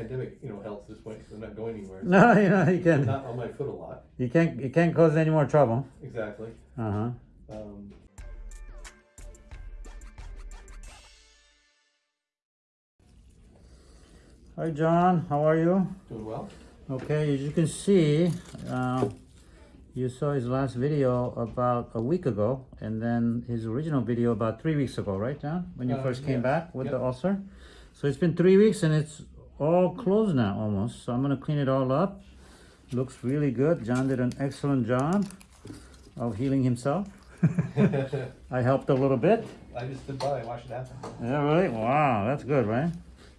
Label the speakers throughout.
Speaker 1: pandemic, you know, helps this point because I'm not going anywhere.
Speaker 2: No, you know, you
Speaker 1: I'm
Speaker 2: can
Speaker 1: not on my foot a lot.
Speaker 2: you can't you can't cause any more trouble.
Speaker 1: Exactly.
Speaker 2: Uh-huh.
Speaker 1: Um,
Speaker 2: Hi John, how are you?
Speaker 1: doing well.
Speaker 2: Okay, as you can see, uh, you saw his last video about a week ago, and then his original video about three weeks ago, right, John? When you
Speaker 1: Uh,
Speaker 2: first came
Speaker 1: yeah.
Speaker 2: back with the
Speaker 1: Yep.
Speaker 2: ulcer. So it's been three weeks, and it's all closed now, almost. So I'm gonna clean it all up. Looks really good. John did an excellent job of healing himself. I helped a little bit.
Speaker 1: I just stood by and watched it happen.
Speaker 2: Yeah, really? Wow, that's good, right?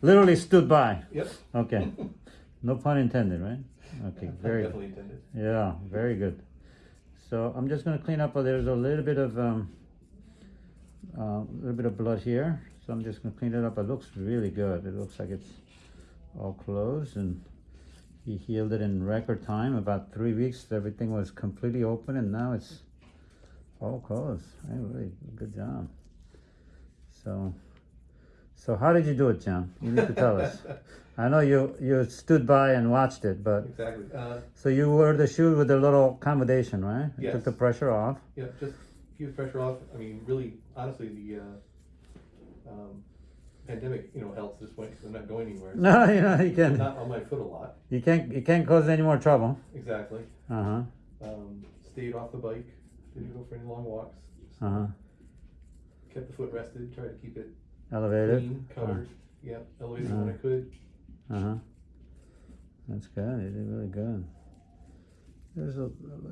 Speaker 2: Literally stood by.
Speaker 1: Yep.
Speaker 2: Okay. No pun intended, right? Okay, very good.
Speaker 1: Definitely intended.
Speaker 2: Yeah, very good. So I'm just gonna clean up, uh, there's a little bit of, um, a little bit of blood here. So I'm just gonna clean it up. It looks really good. It looks like it's all closed and he healed it in record time, about three weeks. Everything was completely open and now it's all closed. Hey, really, good job. So, so how did you do it, John? You need to tell us. I know you, you stood by and watched it, but
Speaker 1: Exactly. Uh,
Speaker 2: so you wore the shoe with a little accommodation, right? It
Speaker 1: Yes.
Speaker 2: Took the pressure off.
Speaker 1: yeah, just keep the pressure off. I mean, really, honestly, the uh, um, pandemic, you know, helps this point because I'm not going anywhere.
Speaker 2: No, you know, you
Speaker 1: I'm
Speaker 2: can
Speaker 1: not on my foot a lot.
Speaker 2: you can't you can't cause any more trouble.
Speaker 1: Exactly.
Speaker 2: Uh huh.
Speaker 1: Um, stayed off the bike. Didn't go for any long walks.
Speaker 2: Uh huh.
Speaker 1: kept the foot rested. Tried to keep it
Speaker 2: Elevated.
Speaker 1: clean, covered. Yeah, elevated when I could.
Speaker 2: Uh huh. That's good. You did really good. There's a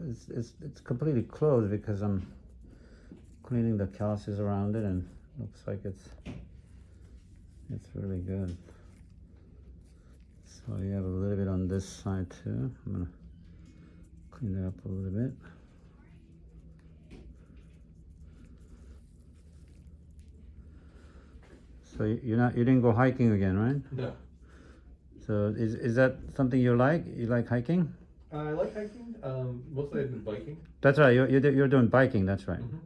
Speaker 2: it's it's it's completely closed because I'm cleaning the calluses around it and looks like it's it's really good. So you have a little bit on this side too. I'm gonna clean it up a little bit. So you- you're not you didn't go hiking again, right?
Speaker 1: No.
Speaker 2: So is is that something you like? You like hiking?
Speaker 1: I like hiking. Um, mostly I've been biking.
Speaker 2: That's right. You're you're, you're doing biking. That's right.
Speaker 1: Mhm.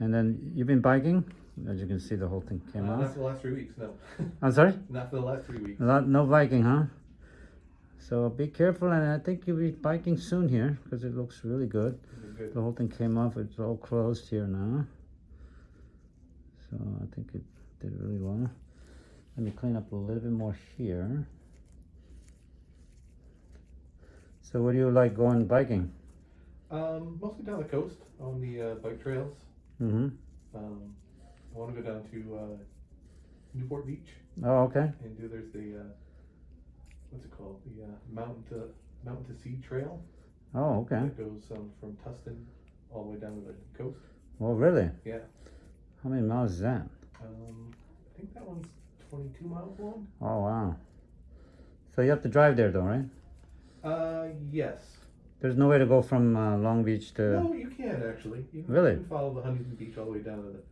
Speaker 2: And then you've been biking. As you can see, the whole thing
Speaker 1: Uh,
Speaker 2: came
Speaker 1: not
Speaker 2: off.
Speaker 1: for the last three weeks. No.
Speaker 2: I'm sorry.
Speaker 1: not for the last three weeks.
Speaker 2: Not, no biking, huh? So be careful, and I think you'll be biking soon here because it looks really good.
Speaker 1: Good.
Speaker 2: The whole thing came off. It's all closed here now. So I think it did really well. Let me clean up a little bit more here. So where do you like going biking?
Speaker 1: Um, mostly down the coast on the uh, bike trails.
Speaker 2: Mm-hmm.
Speaker 1: Um, I want to go down to uh, Newport Beach
Speaker 2: Oh, okay.
Speaker 1: and do there's the uh, what's it called the uh, mountain to mountain to sea trail
Speaker 2: Oh, okay.
Speaker 1: that goes um, from Tustin all the way down to the coast.
Speaker 2: Well, really?
Speaker 1: Yeah.
Speaker 2: How many miles is that?
Speaker 1: Um, I think that one's 22 miles long.
Speaker 2: Oh, wow. So you have to drive there, though, right?
Speaker 1: Uh, yes.
Speaker 2: There's no way to go from uh, Long Beach to.
Speaker 1: No, you can't actually. You
Speaker 2: Really?
Speaker 1: You can follow the Huntington Beach all the way down to the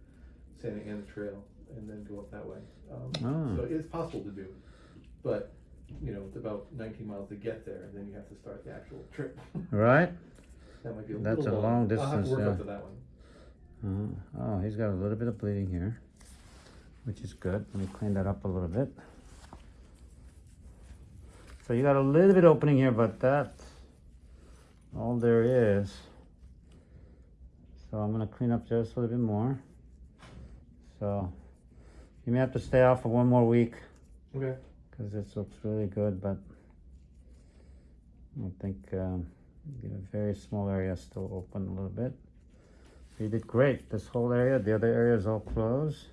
Speaker 1: Santa Ana Trail and then go up that way. Um,
Speaker 2: Oh.
Speaker 1: So it's possible to do, but you know it's about 19 miles to get there, and then you have to start the actual trip.
Speaker 2: Right?
Speaker 1: that might be a
Speaker 2: That's a long
Speaker 1: I'll have
Speaker 2: distance,
Speaker 1: to work
Speaker 2: yeah.
Speaker 1: up to that one.
Speaker 2: Uh, oh, he's got a little bit of bleeding here, which is good. Let me clean that up a little bit. So you got a little bit opening here, but that's all there is. So I'm gonna clean up just a little bit more. So you may have to stay out for one more week.
Speaker 1: Okay.
Speaker 2: because this looks really good, but I think um, the very small area still open a little bit. You did great. This whole area, the other area is all closed.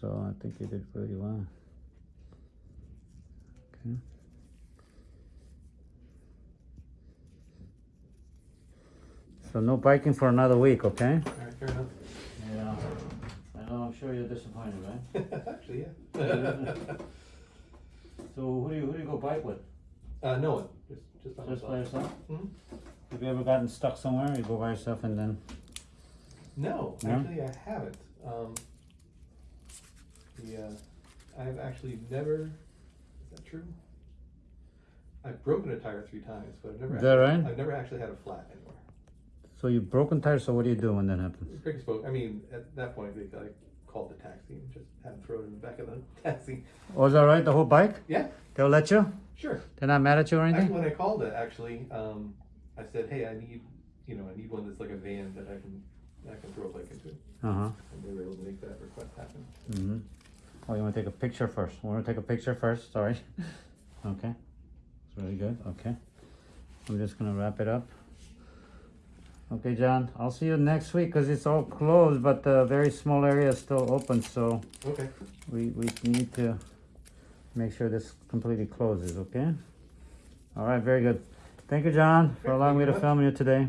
Speaker 2: So I think you did really well. Okay. So no biking for another week, okay?
Speaker 1: All right. Fair enough.
Speaker 2: Yeah. Know. I'm sure you're disappointed, right?
Speaker 1: actually, yeah.
Speaker 2: So who do you who do you go bike with?
Speaker 1: uh, no one. Just just by
Speaker 2: Just
Speaker 1: myself.
Speaker 2: by yourself?
Speaker 1: Mhm.
Speaker 2: Have you ever gotten stuck somewhere? You go by yourself and then.
Speaker 1: No,
Speaker 2: No?
Speaker 1: actually, I haven't. Um, the, uh, I've actually never. Is that true? I've broken a tire three times, but I've never.
Speaker 2: Is that
Speaker 1: actually,
Speaker 2: right?
Speaker 1: I've never actually had a flat anywhere.
Speaker 2: So you've broken tires. So what do you do when that happens?
Speaker 1: Pretty spoke. I mean, at that point, they like called the taxi and just had them throw it in the back of the taxi.
Speaker 2: Was that right? The whole bike?
Speaker 1: Yeah,
Speaker 2: They'll let you?
Speaker 1: sure.
Speaker 2: They're not mad at you or
Speaker 1: Actually,
Speaker 2: anything?
Speaker 1: when I called it, actually, um, I said, hey, I need, you know, I need one that's like a van that I can, I can throw a bike into.
Speaker 2: Uh huh.
Speaker 1: And they were able to make that request happen.
Speaker 2: Mm-hmm. Oh, you want to take a picture first? We want to take a picture first. Sorry. okay. It's really good. Okay. I'm just gonna wrap it up. Okay, John. I'll see you next week because it's all closed, but the very small area is still open. So
Speaker 1: Okay.
Speaker 2: we we need to make sure this completely closes. Okay. All right. Very good. Thank you, John, for allowing me to film you today.